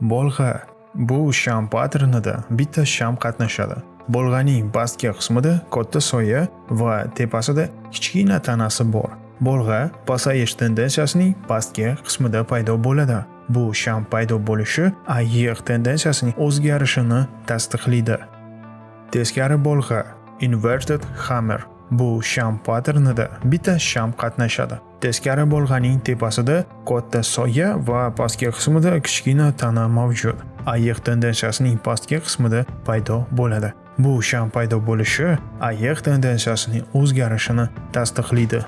Bolg'a bu sham patternida bitta sham qatnashadi. Bolg'aning pastki qismida katta soya va tepasida kichkina tanasi bor. Bolg'a pasayish tendensiyasining pastki qismida paydo bo'ladi. Bu sham paydo bo'lishi ayiq tendensiyasining o'zgarishini tasdiqlaydi. Teskari bolg'a inverted hammer bu sham patternida bitta sham qatnashadi. Teskari bolg'aning tepasida katta soya va pastki qismida kichkina tana mavjud. Ayiq tendensiyasining pastki qismida paydo bo'ladi. Bu sham paydo bo'lishi ayiq tendensiyasining o'zgarishini tasdiqlaydi.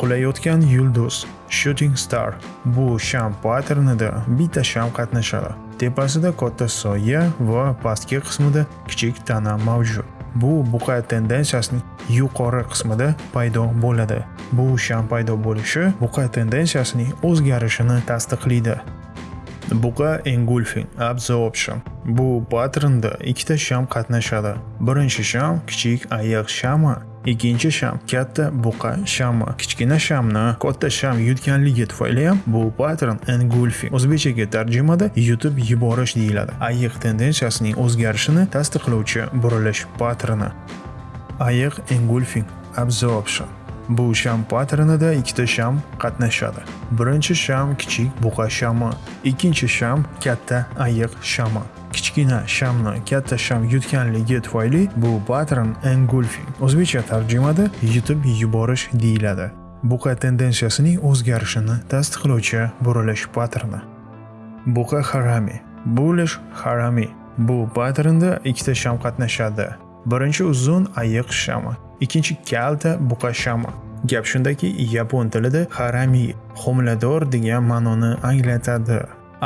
Qulayotgan yulduz shooting star bu sham patternida bitta sham qatnashadi. Tepasida katta soya va pastki qismida kichik tana mavjud. Bu buqa tendensiyasining yuqori qismida paydo bo'ladi. Bu sham paydo bo'lishi buqa tendensiyasining o'zgarishini tasdiqlaydi. Buqa engulfing absorption bu patternda ikkita sham qatnashadi. Birinchi sham kichik ayiq shami Ikkinchi sham katta buqa shami. Kichkina shamni katta sham yutganligi tufayli ham bu pattern engulfing o'zbekchaga tarjimada yutib yuborish deyiladi. Ayiq tendensiyasining o'zgarishini tasdiqlovchi burilish patterni. Ayiq engulfing absorption Bu sham patternida ikkita sham qatnashadi. Birinchi sham kichik buqa shami, ikkinchi sham katta ayiq shami. kichkina shamni katta sham yutganligi tufayli bu pattern engulfing o'zbekcha tarjimada yutib yuborish deyiladi buqa tendensiyasining o'zgarishini tasdiqlovchi burilish patterni buqa harami bulish harami bu patternda ikkita sham qatnashadi birinchi uzun ayiq shama, ikkinchi kalta buqa shama. gap shundaki yapon tilida harami homilador degan ma'noni anglatadi.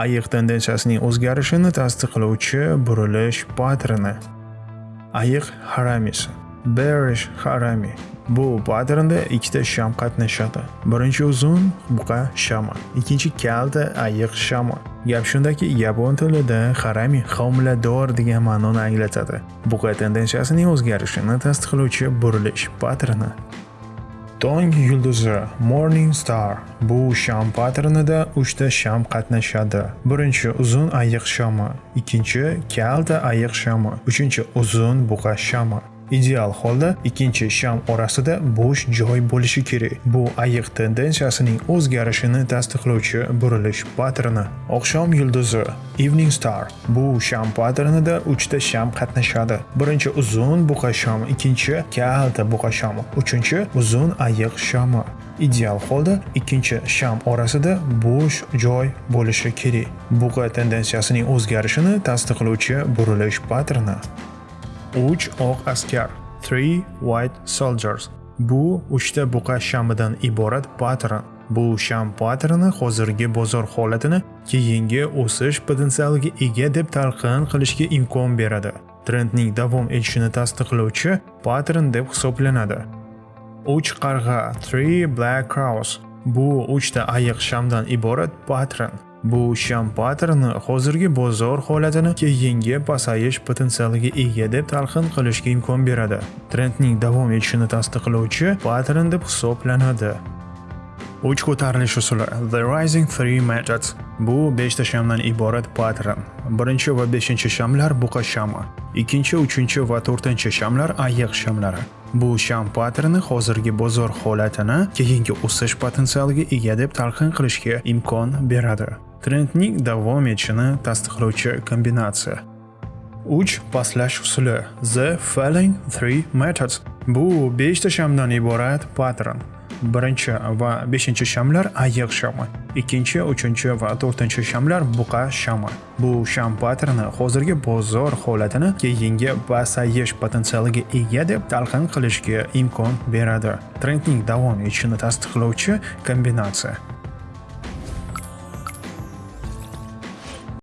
Ayiq tendensiyasining o'zgarishini tasdiqlovchi burilish patterni ayiq haramisi. Bearish harami. Bu patternda ikkita sham qatnashadi. Birinchi uzun buqa shama ikkinchi kalta ayiq shama gap shundaki yapon tilida harami homilador degan ma'noni anglatadi. Buqa tendensiyasining o'zgarishini tasdiqlovchi burilish patterni. Tong yulduzi Morning Star. Bu sham patternida 3 ta sham qatnashadi. Birinchi uzun ayiq shami, ikkinchi kalta ayiq shami, uchinchi uzun buqa shami. Ideal holda ikkinchi sham orasida bo'sh joy bo'lishi kerak. Bu ayiq tendensiyasining o'zgarishini tasdiqlovchi burilish patterni. Oqshom yulduzi Evening Star bu sham patternida 3 ta sham qatnashadi. Birinchi uzun buqa sham, ikkinchi kalta buqa sham, uchinchi uzun ayiq shami. Ideal holda ikkinchi sham orasida bo'sh joy bo'lishi kerak. Buqa tendensiyasining o'zgarishini tasdiqlovchi burilish patterni. 3 oq askar 3 white soldiers. Bu 3 ta buqa shamidan iborat pattern bu sham patterni hozirgi bozor holatini keyingi o'sish potensialiga ega deb talqin qilishga imkon beradi. Trendning davom etishini tasdiqlovchi pattern deb hisoblanadi. 3 qarg'a 3 black crows. Bu 3 ta ayiq shamdan iborat pattern Bu sham patterni hozirgi bozor holatini keyingi pasayish potensialiga ega deb talqin qilishga imkon beradi. Trendning davom etishini tasdiqlovchi pattern deb hisoblanadi. Uch ko'tarilish usuli The Rising 3 Methods Bu 5 ta shamdan iborat pattern. Birinchi va 5 shamlar buqa shami, ikkinchi, uchinchi va 4 shamlar ayiq shamlari. Bu sham patterni hozirgi bozor holatini keyingi o'sish potensialiga ega deb talqin qilishga imkon beradi. Trendning davom etishini tasdiqlovchi kombinatsiya. 3 pastlash usuli The Falling 3 Methods Bu 5 ta shamdan iborat pattern. Birinchi va 5 shamlar ayiq shami, ikkinchi, uchinchi va 4 shamlar buqa shami. Bu sham patterni hozirgi bozor holatini keyingi pasayish potensialiga ega deb talqin qilishga imkon beradi. Trendning davom etishini tasdiqlovchi kombinatsiya.